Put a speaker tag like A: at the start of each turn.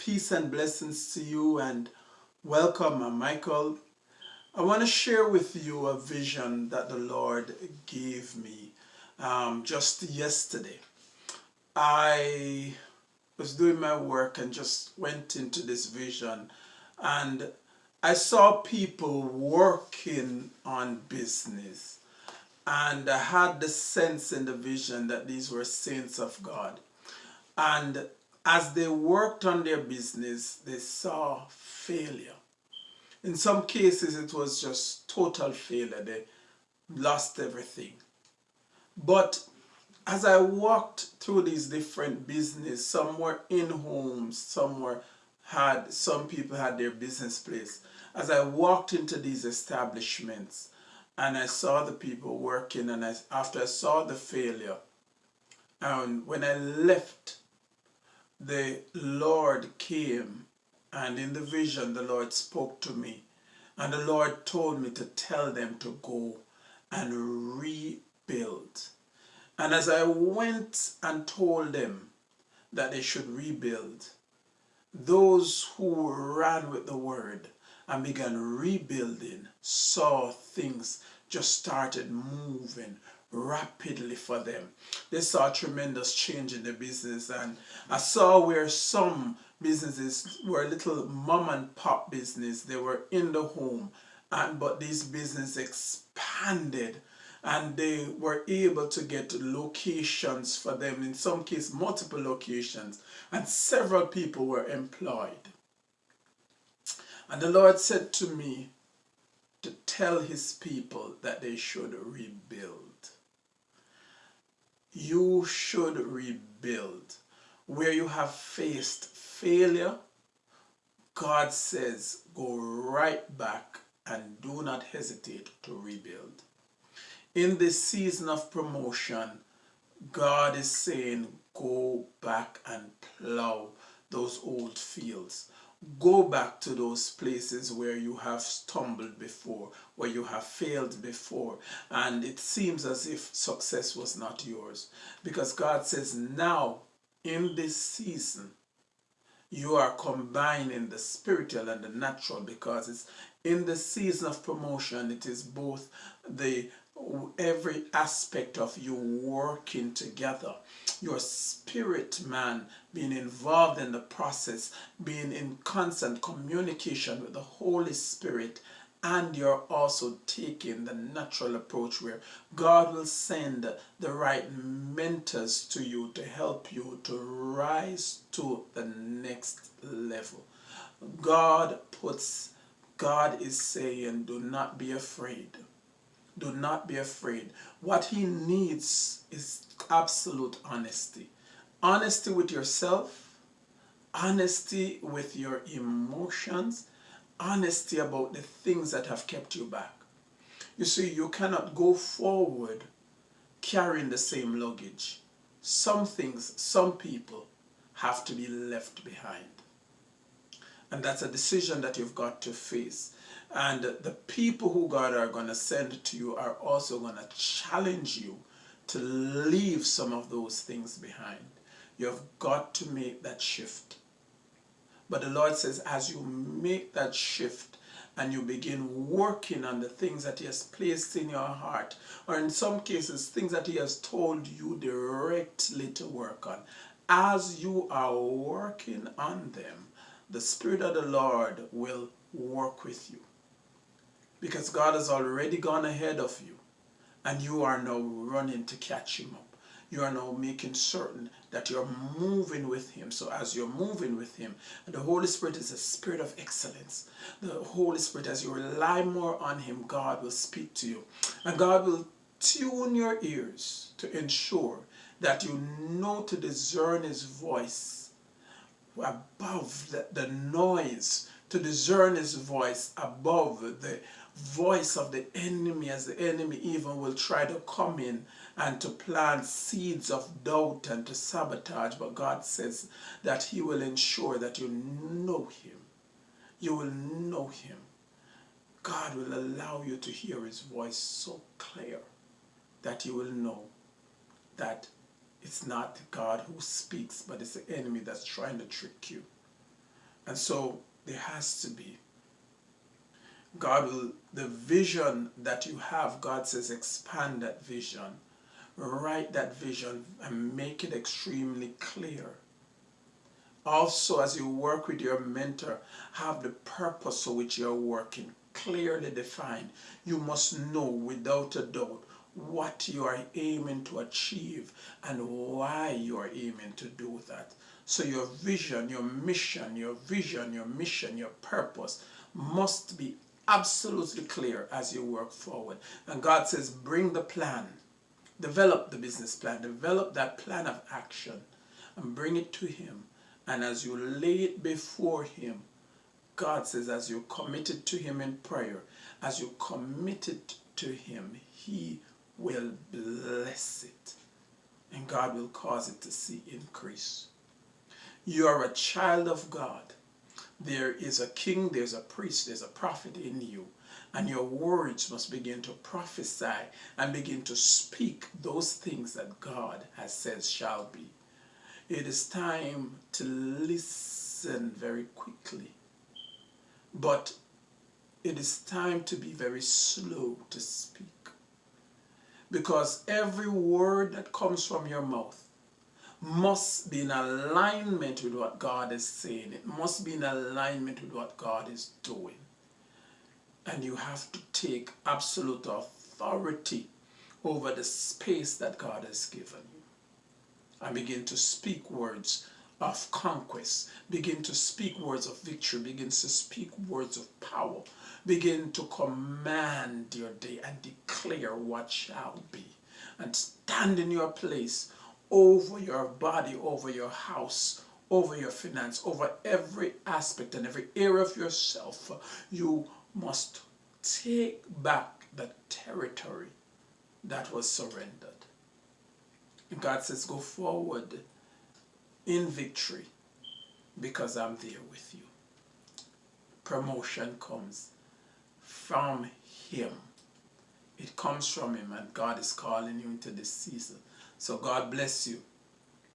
A: Peace and blessings to you and welcome. I'm Michael. I want to share with you a vision that the Lord gave me um, just yesterday. I was doing my work and just went into this vision and I saw people working on business and I had the sense in the vision that these were saints of God. And as they worked on their business, they saw failure. In some cases, it was just total failure. They lost everything. But as I walked through these different business, some were in homes, some were had, some people had their business place. As I walked into these establishments and I saw the people working and I, after I saw the failure, and when I left the Lord came and in the vision the Lord spoke to me and the Lord told me to tell them to go and rebuild. And as I went and told them that they should rebuild, those who ran with the word and began rebuilding saw things just started moving rapidly for them. They saw a tremendous change in the business and I saw where some businesses were little mom and pop business. They were in the home and but these business expanded and they were able to get locations for them in some case multiple locations and several people were employed and the Lord said to me to tell his people that they should rebuild you should rebuild. Where you have faced failure, God says go right back and do not hesitate to rebuild. In this season of promotion, God is saying go back and plow those old fields. Go back to those places where you have stumbled before, where you have failed before, and it seems as if success was not yours. Because God says, now, in this season, you are combining the spiritual and the natural because it's in the season of promotion, it is both the every aspect of you working together. Your spirit man being involved in the process, being in constant communication with the Holy Spirit, and you're also taking the natural approach where God will send the right mentors to you to help you to rise to the next level. God puts, God is saying, do not be afraid do not be afraid. What he needs is absolute honesty. Honesty with yourself, honesty with your emotions, honesty about the things that have kept you back. You see, you cannot go forward carrying the same luggage. Some things, some people have to be left behind. And that's a decision that you've got to face. And the people who God are going to send to you are also going to challenge you to leave some of those things behind. You've got to make that shift. But the Lord says as you make that shift and you begin working on the things that he has placed in your heart or in some cases things that he has told you directly to work on. As you are working on them, the Spirit of the Lord will work with you because God has already gone ahead of you and you are now running to catch him up. You are now making certain that you're moving with him. So as you're moving with him, the Holy Spirit is a spirit of excellence. The Holy Spirit, as you rely more on him, God will speak to you. And God will tune your ears to ensure that you know to discern his voice above the, the noise, to discern his voice above the voice of the enemy as the enemy even will try to come in and to plant seeds of doubt and to sabotage. But God says that he will ensure that you know him. You will know him. God will allow you to hear his voice so clear that you will know that it's not God who speaks but it's the enemy that's trying to trick you. And so there has to be. God will, the vision that you have, God says expand that vision. Write that vision and make it extremely clear. Also, as you work with your mentor, have the purpose for which you're working clearly defined. You must know without a doubt what you are aiming to achieve and why you are aiming to do that. So your vision, your mission, your vision, your mission, your purpose must be absolutely clear as you work forward. And God says, bring the plan, develop the business plan, develop that plan of action and bring it to him. And as you lay it before him, God says, as you committed to him in prayer, as you committed to him, he will bless it. And God will cause it to see increase. You are a child of God. There is a king, there's a priest, there's a prophet in you. And your words must begin to prophesy and begin to speak those things that God has said shall be. It is time to listen very quickly. But it is time to be very slow to speak. Because every word that comes from your mouth must be in alignment with what God is saying. It must be in alignment with what God is doing. And you have to take absolute authority over the space that God has given you. And begin to speak words of conquest. Begin to speak words of victory. Begin to speak words of power. Begin to command your day and declare what shall be. And stand in your place over your body, over your house, over your finance, over every aspect and every area of yourself. You must take back the territory that was surrendered. And God says, go forward in victory because I'm there with you. Promotion comes from Him. It comes from Him and God is calling you into this season. So God bless you.